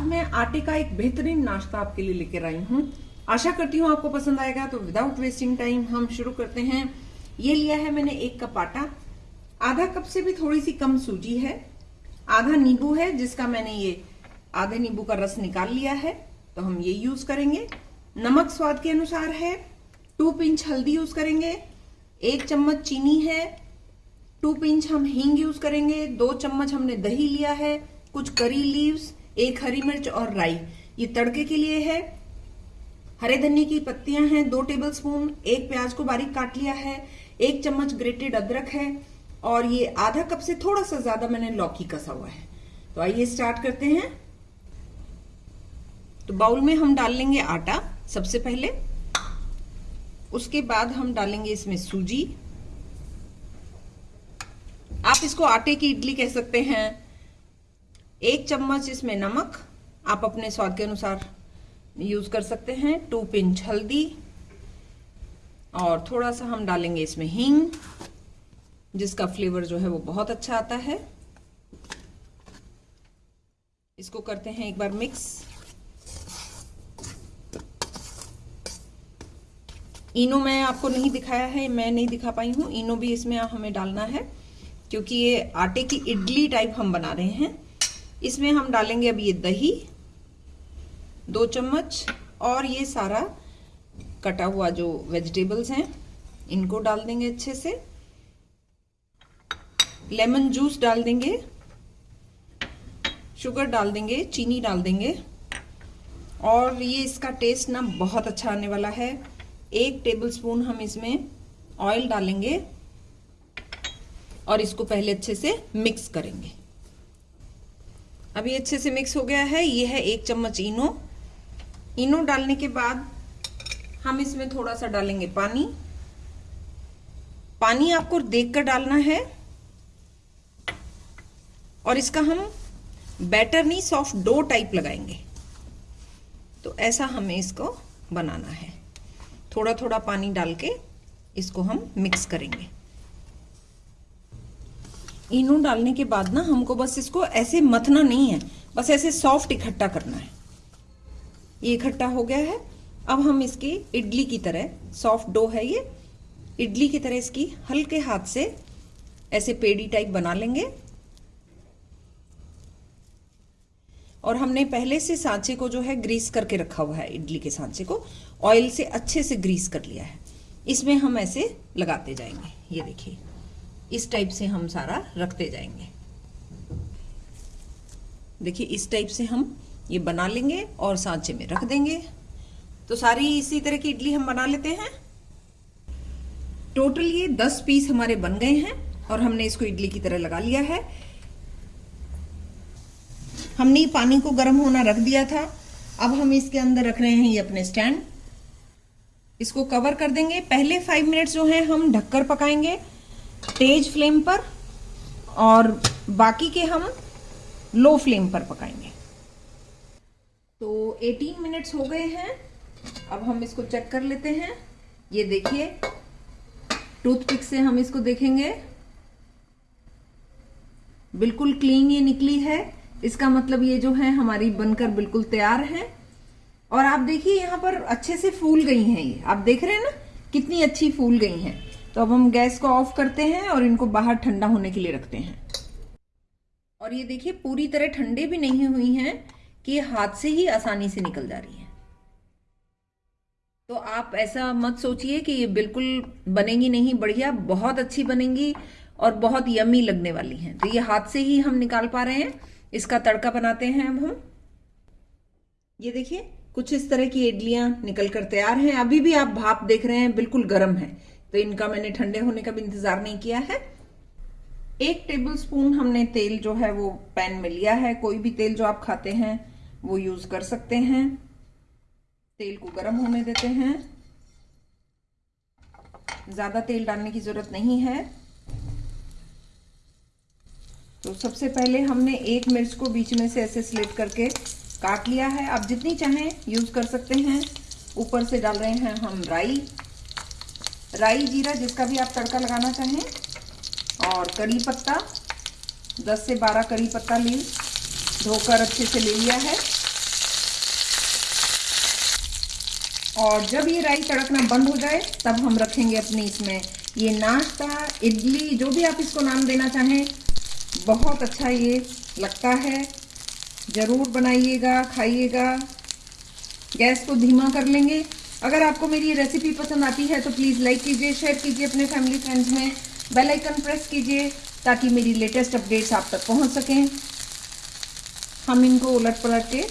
मैं आटे का एक बेहतरीन नाश्ता आपके लिए लेकर आई हूँ। आशा करती हूँ आपको पसंद आएगा तो विदाउट वेस्टिंग टाइम हम शुरू करते हैं। ये लिया है मैंने एक कप आटा। आधा कप से भी थोड़ी सी कम सूजी है। आधा नींबू है, जिसका मैंने ये आधे नींबू का रस निकाल लिया है तो हम ये यूज़ करेंगे। नमक स्वाद के अनुसार है। टू पिंच हल्दी यूज़ करेंगे। एक चम्मच चीनी है। टू पिंच हम हींग यूज़ करेंगे। दो चम्मच हमने दही लिया है। कुछ करी लीव्स, एक हरी मिर्च और राई। ये तड़के के लिए है। हरे धनिया की पत्तियाँ हैं, दो टेबलस्पून एक प्याज को बारीक काट लिया है, एक चम्मच ग्रेटेड अदरक है और ये आधा कप से थोड़ा सा ज़्यादा मैंने लौकी कसा हुआ है। तो आइए स्टार्ट करते हैं। तो बाउल में हम डाल लेंगे आटा सबसे पहले। उसके बाद हम डालेंगे इसमें सूजी। आप इसको आटे की इडली कह सकते हैं एक चम्मच इसमें नमक, आप अपने स्वाद के अनुसार यूज़ कर सकते हैं। टू पिंच हल्दी और थोड़ा सा हम डालेंगे इसमें हींग, जिसका फ्लेवर जो है वो बहुत अच्छा आता है। इसको करते हैं एक बार मिक्स इनो मैं आपको नहीं दिखाया है, मैं नहीं दिखा पाई हूँ। इनो भी इसमें हमें डालना है, क्योंकि ये आटे की इडली टाइप हम बना रहे हैं। इसमें हम डालेंगे अब ये दही, दो चम्मच, और ये सारा कटा हुआ जो वेजिटेबल्स हैं, इनको डाल देंगे अच्छे से। लेमन जूस डाल देंगे शुगर डाल देंगे, चीनी डाल देंगे। और ये इसका टेस्ट ना बहुत अच्छा आने वाला है। एक टेबलस्पून हम इसमें ऑयल डालेंगे, और इसको पहले अच्छे से मिक्स करेंगे। अभी अच्छे से मिक्स हो गया है। ये है एक चम्मच इनो। इनो डालने के बाद हम इसमें थोड़ा सा डालेंगे पानी। पानी आपको देखकर डालना है। और इसका हम बैटर नहीं सॉफ्ट डो टाइप लगाएँगे। तो ऐसा हमें इसको बनाना है। थोड़ा थोड़ा पानी डाल के इसको हम मिक्स करेंगे। इनो डालने के बाद ना हमको बस इसको ऐसे मथना नहीं है। बस ऐसे सॉफ्ट इकट्ठा करना है। ये इकट्ठा हो गया है। अब हम इसकी इडली की तरह सॉफ्ट डो है ये, इडली की तरह इसकी हल्के हाथ से ऐसे पेड़ी टाइप बना लेंगे। और हमने पहले से सांचे को जो है ग्रीस करके रखा हुआ है, इडली के सांचे को। ऑयल से अच्छे से ग्रीस कर लिया है। इसमें हम ऐसे लगाते जाएँगे। ये देखिए। इस टाइप से हम सारा रखते जाएँगे। देखिए, इस टाइप से हम ये बना लेंगे और सांचे में रख देंगे। तो सारी इसी तरह की इडली हम बना लेते हैं। टोटल ये दस पीस हमारे बन गए हैं और हमने इसको इडली की तरह लगा लिया है। हमने पानी को गर्म होना रख दिया था। अब हम इसके अंदर रख रहे हैं ये अपने स्टैंड। इसको कवर कर देंगे। पहले फाइव मिनट्स जो है, हम ढककर पकाएँगे। तेज फ्लेम पर और बाकी के हम लो फ्लेम पर पकाएँगे। तो 18 मिनट्स हो गए हैं। अब हम इसको चेक कर लेते हैं। ये देखिए, टूथपिक से हम इसको देखेंगे। बिल्कुल क्लीन ये निकली है। इसका मतलब ये जो है, हमारी बनकर बिल्कुल तैयार है। और आप देखिए, यहाँ पर अच्छे से फूल गई हैं ये। आप देख रहे हैं ना, कितनी अच्छी फूल गई हैं। तो अब हम गैस को ऑफ़ करते हैं और इनको बाहर ठंडा होने के लिए रखते हैं। और ये देखिए, पूरी तरह ठंडे भी नहीं हुई हैं कि हाथ से ही आसानी से निकल जा रही है। तो आप ऐसा मत सोचिए कि ये बिल्कुल बनेगी नहीं, बढ़िया, बहुत अच्छी बनेंगी और बहुत यमी लगने वाली हैं। तो ये हाथ से ही हम निकाल पा रहे हैं, इसका तड़का बनाते हैं अब हम। ये देखिए, कुछ इस तरह की इडलियाँ निकल कर तैयार हैं। अभी भी आप भाप देख रहे हैं, बिल्कुल गर्म है। तो इनका मैंने ठंडे होने का भी इंतज़ार नहीं किया है। एक टेबल स्पून हमने तेल जो है वो पैन में लिया है। कोई भी तेल जो आप खाते हैं, वो यूज़ कर सकते हैं। तेल को गर्म होने देते हैं। ज़्यादा तेल डालने की ज़रूरत नहीं है। तो सबसे पहले हमने एक मिर्च को बीच में से ऐसे स्लिट करके काट लिया है। आप जितनी चाहें यूज़ कर सकते हैं। ऊपर से डाल रहे हैं हम राई। राई जीरा जिसका भी आप तड़का लगाना चाहें, और करी पत्ता 10 से 12 करी पत्ता ले धोकर अच्छे से ले लिया है। और जब ये राई तड़कना बंद हो जाए, तब हम रखेंगे अपनी इसमें ये नाश्ता, इडली, जो भी आप इसको नाम देना चाहें। बहुत अच्छा ये लगता है। ज़रूर बनाइएगा, खाइएगा। गैस को धीमा कर लेंगे। अगर आपको मेरी रेसिपी पसंद आती है तो प्लीज़ लाइक कीजिए शेयर कीजिए अपने फैमिली फ्रेंड्स में। बेल आइकन प्रेस कीजिए, ताकि मेरी लेटेस्ट अपडेट्स आप तक पहुँच सकें। हम इनको उलट पलट के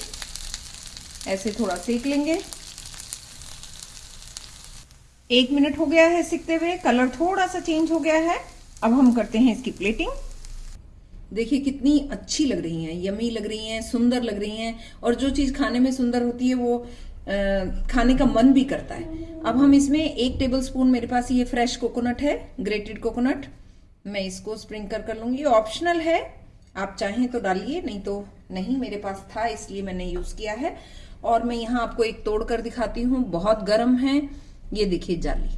ऐसे थोड़ा सेक लेंगे। एक मिनट हो गया है सीखते हुए कलर थोड़ा सा चेंज हो गया है। अब हम करते हैं इसकी प्लेटिंग देखिए, कितनी अच्छी लग रही हैं यमी लग रही हैं, सुंदर लग रही हैं, और जो चीज़ खाने में सुंदर होती है, वो खाने का मन भी करता है। अब हम इसमें एक टेबल स्पून मेरे पास ये फ्रेश कोकोनट है ग्रेटेड कोकोनट मैं इसको स्प्रिंकल कर लूँगी। ऑप्शनल है। आप चाहें तो डालिए, नहीं तो नहीं, मेरे पास था, इसलिए मैंने यूज़ किया है। और मैं यहाँ आपको एक तोड़ कर दिखाती हूँ। बहुत गर्म है। ये देखिए जाली।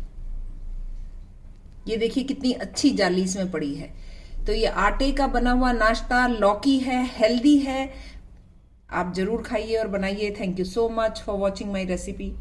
ये देखिए कितनी अच्छी जाली इसमें पड़ी है। तो ये आटे का बना हुआ नाश्ता, लौकी है हेल्दी है। आप ज़रूर खाइए और बनाइए। Thank you so much for watching my recipe